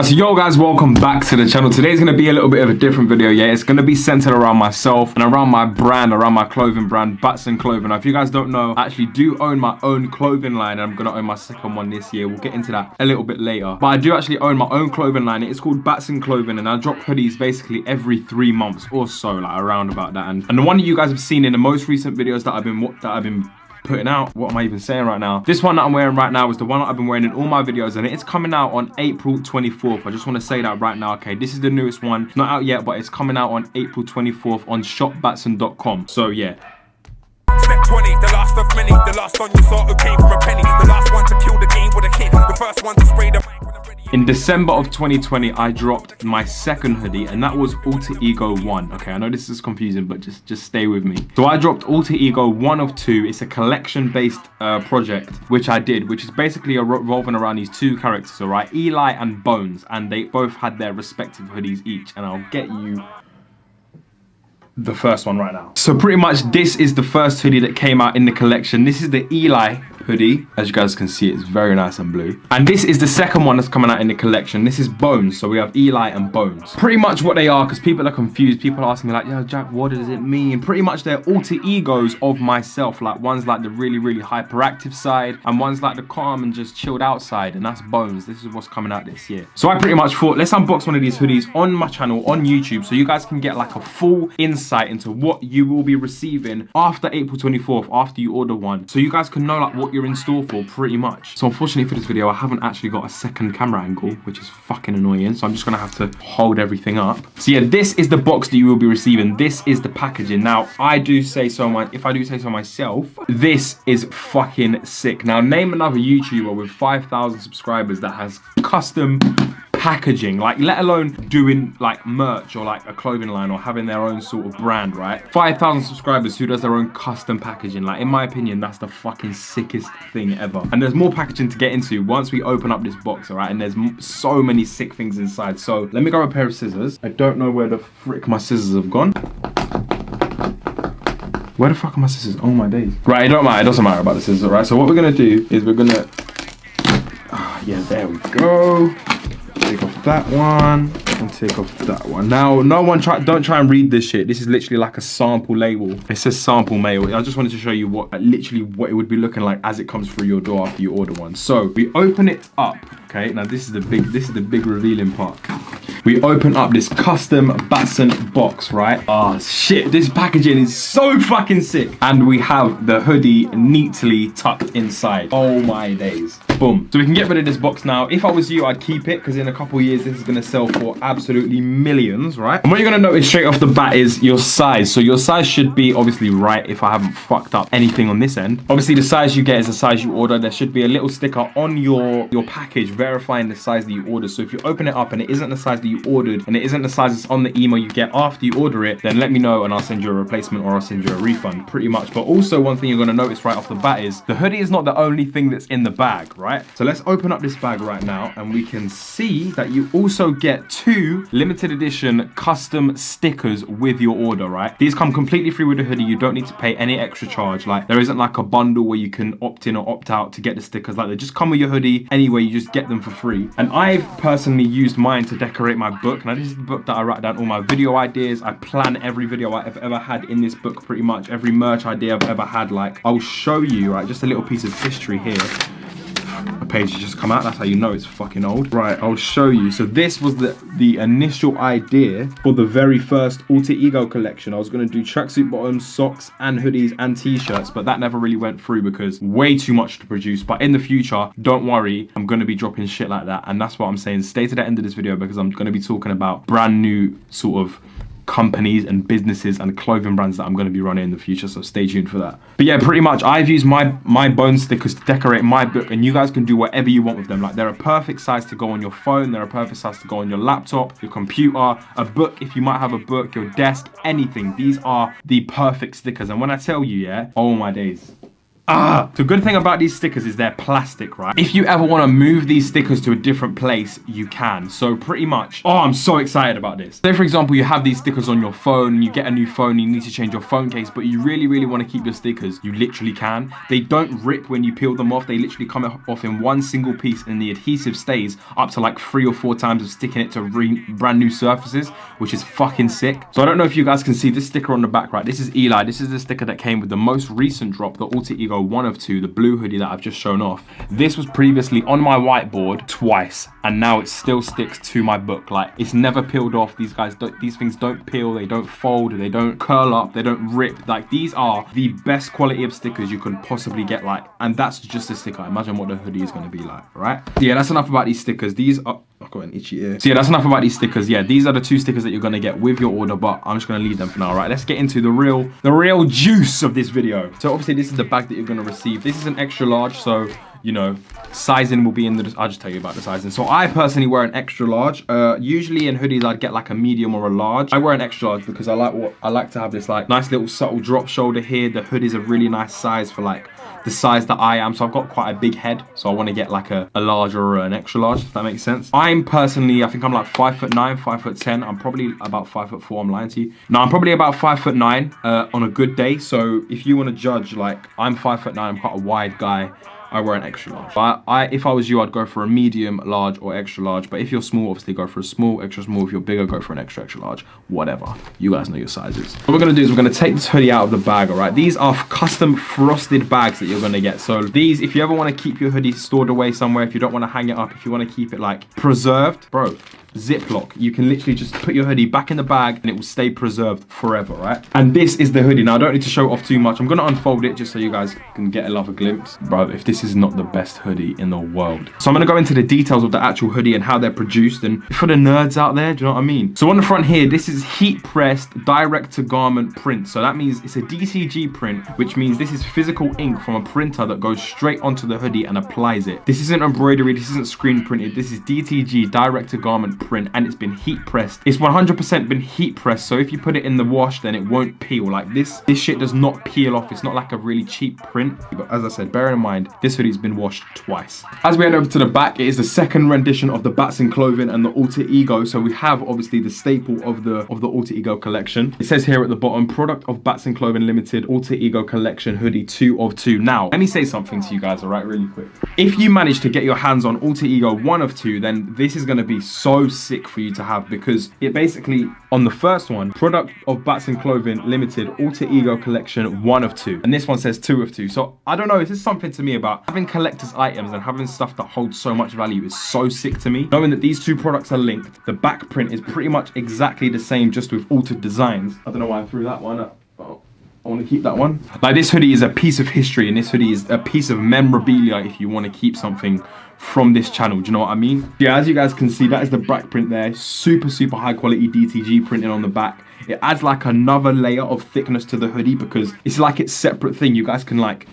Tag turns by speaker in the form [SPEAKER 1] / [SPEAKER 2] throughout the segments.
[SPEAKER 1] Right, so yo guys, welcome back to the channel. Today's gonna be a little bit of a different video, yeah? It's gonna be centered around myself and around my brand, around my clothing brand, Batson Clothing. Now, if you guys don't know, I actually do own my own clothing line and I'm gonna own my second one this year. We'll get into that a little bit later. But I do actually own my own clothing line. It's called Batson Clothing and I drop hoodies basically every three months or so, like around about that. And, and the one that you guys have seen in the most recent videos that I've been that I've been putting out. What am I even saying right now? This one that I'm wearing right now is the one that I've been wearing in all my videos and it's coming out on April 24th. I just want to say that right now, okay? This is the newest one. Not out yet, but it's coming out on April 24th on shopbatson.com. So yeah. Step 20, the last of many, the last one you saw who came from a penny, the last one to kill the game with a hit, the first one to in December of 2020, I dropped my second hoodie, and that was Alter Ego 1. Okay, I know this is confusing, but just, just stay with me. So I dropped Alter Ego 1 of 2. It's a collection-based uh, project, which I did, which is basically revolving around these two characters, all right? Eli and Bones, and they both had their respective hoodies each, and I'll get you the first one right now. So pretty much this is the first hoodie that came out in the collection. This is the Eli hoodie. As you guys can see, it's very nice and blue. And this is the second one that's coming out in the collection. This is Bones. So we have Eli and Bones. Pretty much what they are, because people are confused. People are asking me like, yo, Jack, what does it mean? Pretty much they're alter egos of myself. Like one's like the really, really hyperactive side and one's like the calm and just chilled out side. And that's Bones. This is what's coming out this year. So I pretty much thought, let's unbox one of these hoodies on my channel on YouTube so you guys can get like a full insight into what you will be receiving after April 24th, after you order one. So you guys can know like what you're in store for pretty much. So unfortunately for this video, I haven't actually got a second camera angle, which is fucking annoying. So I'm just gonna have to hold everything up. So yeah, this is the box that you will be receiving. This is the packaging. Now, I do say so, my, if I do say so myself, this is fucking sick. Now, name another YouTuber with 5,000 subscribers that has custom packaging, like let alone doing like merch or like a clothing line or having their own sort of brand, right? 5,000 subscribers who does their own custom packaging. Like in my opinion, that's the fucking sickest thing ever. And there's more packaging to get into once we open up this box, all right? And there's so many sick things inside. So let me grab a pair of scissors. I don't know where the frick my scissors have gone. Where the fuck are my scissors? Oh my days. Right, it don't matter. It doesn't matter about the scissors, right? So what we're gonna do is we're gonna... Ah, yeah, there we go that one. And take off that one. Now no one try don't try and read this shit. This is literally like a sample label. It says sample mail. I just wanted to show you what literally what it would be looking like as it comes through your door after you order one. So we open it up okay now this is the big this is the big revealing part we open up this custom Batson box, right? Oh shit, this packaging is so fucking sick. And we have the hoodie neatly tucked inside. Oh my days. Boom. So we can get rid of this box now. If I was you, I'd keep it because in a couple years, this is going to sell for absolutely millions, right? And what you're going to notice straight off the bat is your size. So your size should be obviously right if I haven't fucked up anything on this end. Obviously, the size you get is the size you order. There should be a little sticker on your, your package verifying the size that you order. So if you open it up and it isn't the size that you ordered and it isn't the size that's on the email you get after you order it, then let me know and I'll send you a replacement or I'll send you a refund pretty much. But also one thing you're going to notice right off the bat is the hoodie is not the only thing that's in the bag, right? So let's open up this bag right now and we can see that you also get two limited edition custom stickers with your order, right? These come completely free with the hoodie. You don't need to pay any extra charge. Like there isn't like a bundle where you can opt in or opt out to get the stickers. Like they just come with your hoodie anyway. You just get them for free. And I've personally used mine to decorate my book. Now this is the book that I write down all my video ideas. I plan every video I've ever had in this book pretty much. Every merch idea I've ever had. Like I'll show you, right, just a little piece of history here a page has just come out. That's how you know it's fucking old. Right i'll show you. So this was the the initial idea for the very first alter ego collection. I was to do tracksuit bottoms socks and hoodies and t-shirts but that never really went through because way too much to produce. But in the future don't worry i'm to be dropping shit like that. And that's what i'm saying. Stay to the end of this video because i'm to be talking about brand new sort of companies and businesses and clothing brands that I'm going to be running in the future. So stay tuned for that. But yeah, pretty much I've used my, my bone stickers to decorate my book and you guys can do whatever you want with them. Like they're a perfect size to go on your phone. They're a perfect size to go on your laptop, your computer, a book. If you might have a book, your desk, anything. These are the perfect stickers. And when I tell you, yeah, oh my days. Ah, the good thing about these stickers is they're plastic, right? If you ever want to move these stickers to a different place, you can. So pretty much, oh, I'm so excited about this. Say for example, you have these stickers on your phone, you get a new phone, you need to change your phone case, but you really, really want to keep your stickers, you literally can. They don't rip when you peel them off. They literally come off in one single piece and the adhesive stays up to like three or four times of sticking it to brand new surfaces, which is fucking sick. So I don't know if you guys can see this sticker on the back, right? This is Eli. This is the sticker that came with the most recent drop, the Alter Ego one of two, the blue hoodie that I've just shown off. This was previously on my whiteboard twice, and now it still sticks to my book. Like, it's never peeled off. These guys, these things don't peel, they don't fold, they don't curl up, they don't rip. Like, these are the best quality of stickers you can possibly get, like, and that's just a sticker. Imagine what the hoodie is going to be like, right? Yeah, that's enough about these stickers. These are... I've got an itchy ear. So yeah, that's enough about these stickers. Yeah, these are the two stickers that you're gonna get with your order, but I'm just gonna leave them for now, right? Let's get into the real, the real juice of this video. So obviously this is the bag that you're gonna receive. This is an extra large, so you know, sizing will be in the, I'll just tell you about the sizing. So I personally wear an extra large. Uh, usually in hoodies, I'd get like a medium or a large. I wear an extra large because I like what, I like to have this like nice little subtle drop shoulder here. The hood is a really nice size for like the size that I am. So I've got quite a big head. So I want to get like a, a larger or an extra large, if that makes sense. I'm personally, I think I'm like five foot nine, five foot 10. I'm probably about five foot four, I'm lying to you. Now I'm probably about five foot nine uh, on a good day. So if you want to judge, like I'm five foot nine, I'm quite a wide guy. I wear an extra large. But I, if I was you, I'd go for a medium, large, or extra large. But if you're small, obviously go for a small, extra small. If you're bigger, go for an extra, extra large. Whatever. You guys know your sizes. What we're gonna do is we're gonna take this hoodie out of the bag, all right? These are custom frosted bags that you're gonna get. So these, if you ever wanna keep your hoodie stored away somewhere, if you don't wanna hang it up, if you wanna keep it like preserved, bro, Ziploc. You can literally just put your hoodie back in the bag and it will stay preserved forever, right? And this is the hoodie. Now, I don't need to show off too much. I'm to unfold it just so you guys can get a glimpse. Bro, if this is not the best hoodie in the world. So I'm going to go into the details of the actual hoodie and how they're produced. And for the nerds out there, do you know what I mean? So on the front here, this is heat pressed direct to garment print. So that means it's a DTG print, which means this is physical ink from a printer that goes straight onto the hoodie and applies it. This isn't embroidery. This isn't screen printed. This is DTG direct to garment print and it's been heat pressed. It's 100% been heat pressed. So if you put it in the wash, then it won't peel. Like this, this shit does not peel off. It's not like a really cheap print. But as I said, bear in mind, this hoodie's been washed twice. As we head over to the back, it is the second rendition of the Batson clothing and the Alter Ego. So we have obviously the staple of the of the Alter Ego collection. It says here at the bottom, product of Batson Clothing Limited Alter Ego collection hoodie two of two. Now, let me say something to you guys, all right, really quick. If you manage to get your hands on Alter Ego one of two, then this is going to be so sick for you to have because it basically, on the first one, product of Batson Clothing Limited Alter Ego Collection one of two. And this one says two of two. So I don't know, is this something to me about having collector's items and having stuff that holds so much value is so sick to me. Knowing that these two products are linked, the back print is pretty much exactly the same just with altered designs. I don't know why I threw that one up. I want to keep that one. Like this hoodie is a piece of history and this hoodie is a piece of memorabilia if you want to keep something from this channel. Do you know what I mean? Yeah, as you guys can see, that is the back print there. Super, super high quality DTG printing on the back. It adds like another layer of thickness to the hoodie because it's like its separate thing. You guys can like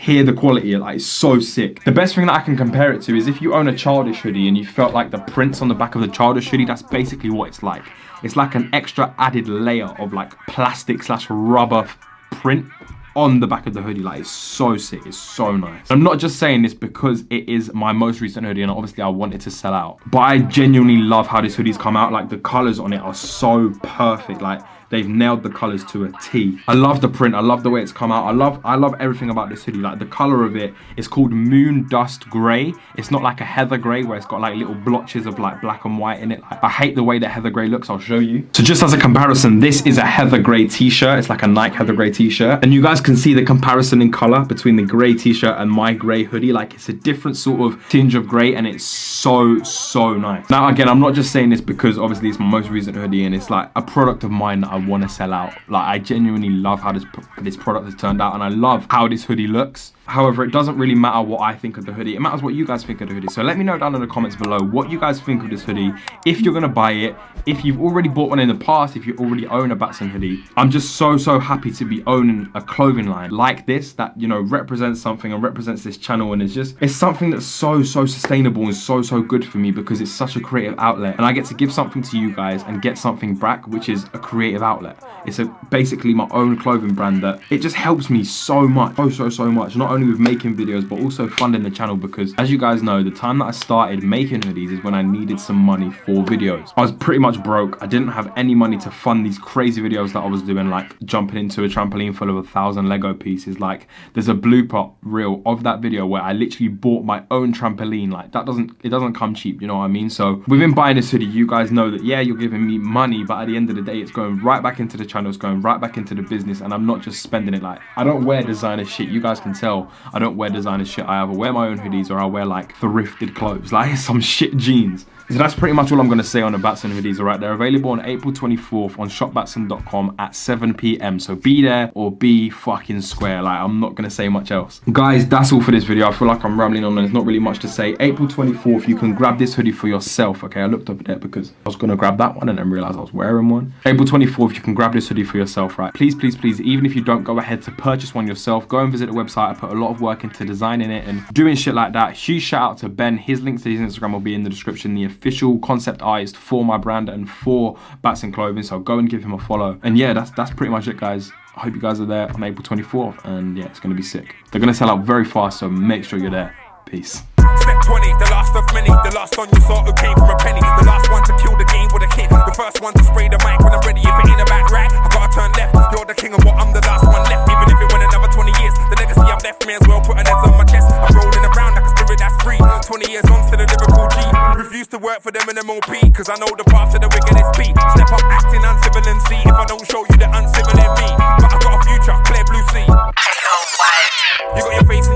[SPEAKER 1] hear the quality like it's so sick. The best thing that i can compare it to is if you own a childish hoodie and you felt like the prints on the back of the childish hoodie that's basically what it's like. It's like an extra added layer of like plastic slash rubber print on the back of the hoodie. Like it's so sick. It's so nice. I'm not just saying this because it is my most recent hoodie and obviously i wanted to sell out. But i genuinely love how this hoodie's come out. Like the colors on it are so perfect. Like They've nailed the colors to a T. I love the print. I love the way it's come out. I love I love everything about this hoodie. Like the color of it is called Moon Dust Gray. It's not like a heather gray where it's got like little blotches of like black and white in it. Like, I hate the way that heather gray looks. I'll show you. So just as a comparison, this is a heather gray t-shirt. It's like a Nike heather gray t-shirt. And you guys can see the comparison in color between the gray t-shirt and my gray hoodie. Like it's a different sort of tinge of gray and it's so, so nice. Now, again, I'm not just saying this because obviously it's my most recent hoodie and it's like a product of mine that I want to sell out. Like I genuinely love how this this product has turned out and I love how this hoodie looks However, it doesn't really matter what I think of the hoodie. It matters what you guys think of the hoodie. So let me know down in the comments below what you guys think of this hoodie. If you're going to buy it, if you've already bought one in the past, if you already own a Batson hoodie. I'm just so, so happy to be owning a clothing line like this that, you know, represents something and represents this channel. And it's just, it's something that's so, so sustainable and so, so good for me because it's such a creative outlet. And I get to give something to you guys and get something back, which is a creative outlet. It's a, basically my own clothing brand that it just helps me so much, so, so, so much. Not only with making videos, but also funding the channel because as you guys know, the time that I started making hoodies is when I needed some money for videos. I was pretty much broke. I didn't have any money to fund these crazy videos that I was doing, like jumping into a trampoline full of a thousand Lego pieces. Like there's a blooper reel of that video where I literally bought my own trampoline. Like that doesn't, it doesn't come cheap, you know what I mean? So within buying this hoodie, you guys know that, yeah, you're giving me money, but at the end of the day, it's going right back into the channel, it's going right back into the business, and I'm not just spending it like, I don't wear designer shit. You guys can tell I don't wear designer shit. I either wear my own hoodies or I wear like thrifted clothes, like some shit jeans. So that's pretty much all I'm going to say on the Batson hoodies, alright? They're available on April 24th on shopbatson.com at 7pm. So be there or be fucking square. Like, I'm not going to say much else. Guys, that's all for this video. I feel like I'm rambling on and there's not really much to say. April 24th, you can grab this hoodie for yourself, okay? I looked up there because I was going to grab that one and then realized I was wearing one. April 24th, you can grab this hoodie for yourself, right? Please, please, please, even if you don't go ahead to purchase one yourself, go and visit the website. I put a lot of work into designing it and doing shit like that. Huge shout out to Ben. His link to his Instagram will be in the description. The official concept artist for my brand and for Batson Clothing. So go and give him a follow. And yeah, that's that's pretty much it, guys. I hope you guys are there on April 24th. And yeah, it's going to be sick. They're going to sell out very fast, so make sure you're there. Peace. Step 20, the last of many. The last who came from a penny. The last one to kill the game with a hit. The first one to spray the mic when I'm ready. For them in MOP, cause I know the path to the wicked is